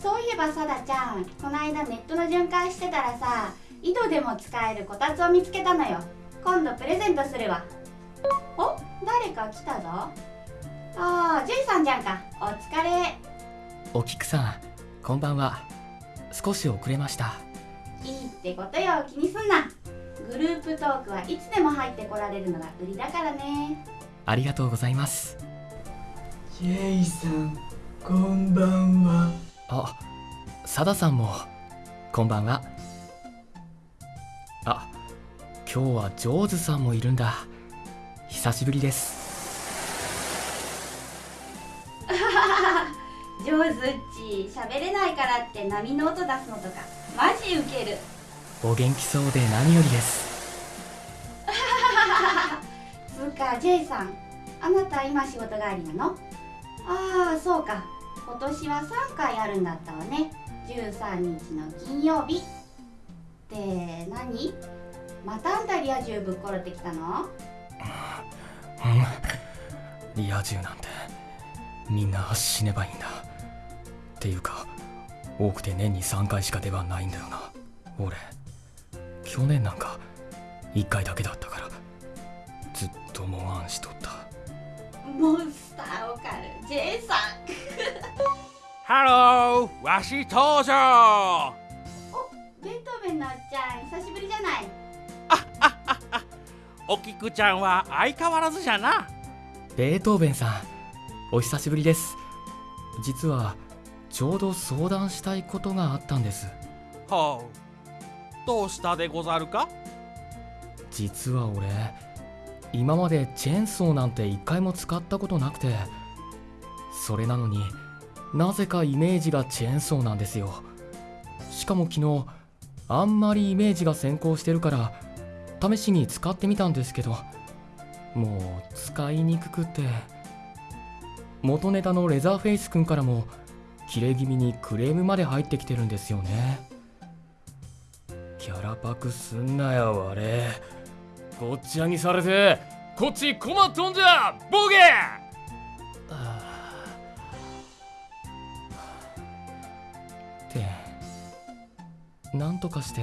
そういえばさだちゃんこの間ネットの巡回してたらさ井戸でも使えるこたつを見つけたのよ。今度プレゼントするわ。お誰か来たぞ。ああジュイさんじゃんか。お疲れ。お菊さんこんばんは。少し遅れました。いいってことよ。気にすんな。グループトークはいつでも入ってこられるのが売りだからね。ありがとうございます。ジェイさんこんばんはあサダさんもこんばんは。あ今日はジョーズさんもいるんだ。久しぶりです。上手っち喋れないからって波の音出すのとかマジウケる。お元気そうで何よりです。つうか J さん。あなた今仕事帰りなの？ああそうか今年は3回あるんだったわね。13日の金曜日。って何？またあんたリア充ぶっころってきたの？うん。リア充なんてみんな死ねばいいんだ。っていうか多くて年に3回しか出番ないんだよな。俺去年なんか1回だけだったからずっとモンアンしとった。モンハローわし登場。おベートーベンのおっちゃん久しぶりじゃない？おきくちゃんは相変わらずじゃな。ベートーベンさんお久しぶりです。実はちょうど相談したいことがあったんです。ほうどうしたでござるか？実は俺今までチェーンソーなんて一回も使ったことなくて。それなのになぜかイメージがチェーンソーなんですよ。しかも昨日あんまりイメージが先行してるから試しに使ってみたんですけどもう使いにくくて。元ネタのレザーフェイスくんからも切れ気味にクレームまで入ってきてるんですよね。キャラパクすんなよあれ。こっち上にされてこっち困っとんじゃボケなんとかして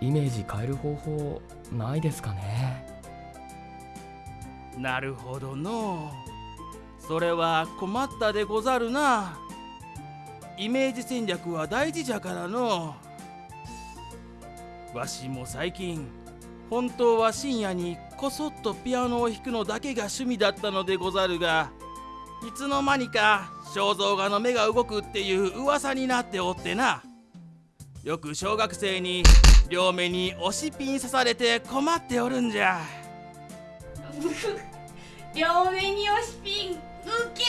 イメージ変える方法ないですかね？なるほどのそれは困ったでござるな。イメージ戦略は大事じゃからの。わしも最近本当は深夜にこそっとピアノを弾くのだけが趣味だったのでござるがいつの間にか肖像画の目が動くっていう噂になっておってな。よく小学生に両目に押しピン刺されて困っておるんじゃ。両目に押しピンウケる。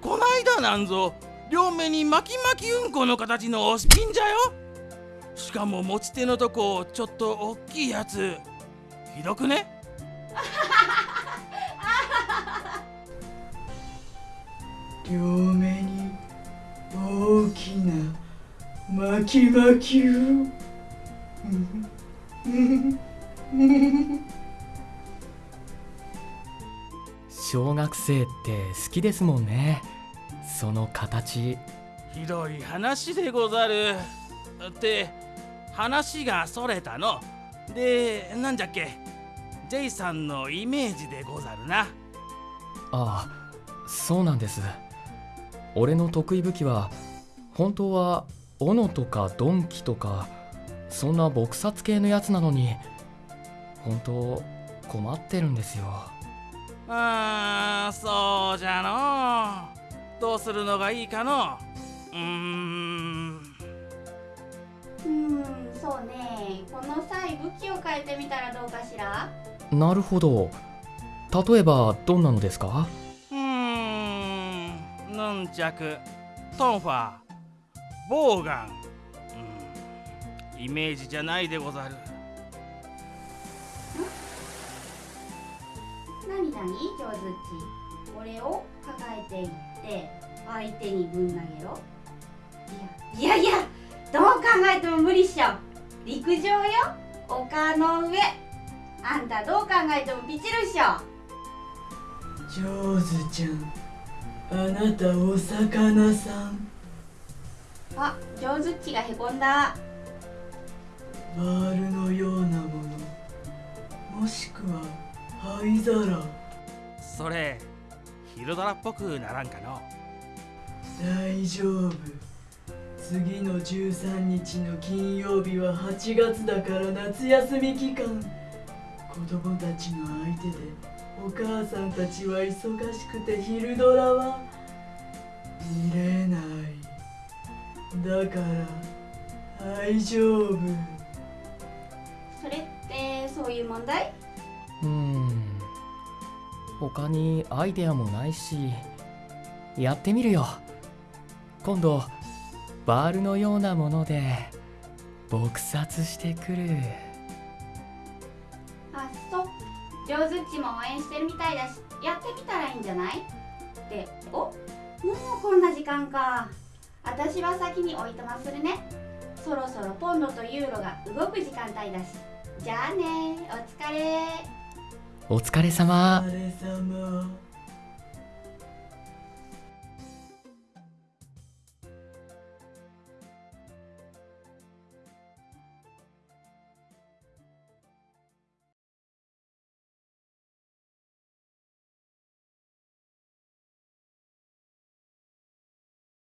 こないだなんぞ両目に巻き巻きうんこの形の押しピンじゃよ。しかも持ち手のとこちょっと大きいやつ。ひどくね？両目に大きな巻き巻きを。小学生って好きですもんね。その形。ひどい話でござる。って話がそれたの。でなんじゃっけ。J さんのイメージでござるな。ああそうなんです。俺の得意武器は本当は斧とか鈍器とかそんな撲殺系のやつなのに本当困ってるんですよ。あーそうじゃの。どうするのがいいかの。うーん。うんそうね。この際武器を変えてみたらどうかしら？なるほど。例えばどんなのですか？うーん。ヌンチャクトンファーボウガン、うん、イメージじゃないでござる。何何上手っちこれを抱えていって相手にぶん投げろ。いやいやいやどう考えても無理っしょ。陸上よ。丘の上。あんたどう考えてもピチるっしょ。上手ちゃんあなたお魚さんあ上手っちがへこんだ。バールのようなものもしくは灰皿。それ昼ドラっぽくならんかの。大丈夫。次の13日の金曜日は8月だから夏休み期間。子供たちの相手でお母さんたちは忙しくて昼ドラは見れないだから大丈夫。それってそういう問題？うーん。他にアイデアもないしやってみるよ。今度バールのようなもので撲殺してくる。あそう上手っちも応援してるみたいだしやってみたらいいんじゃない？って。お？もうこんな時間か私は先においとまするね。そろそろポンドとユーロが動く時間帯だし。じゃあねお疲れ。お疲れ様。お疲れ様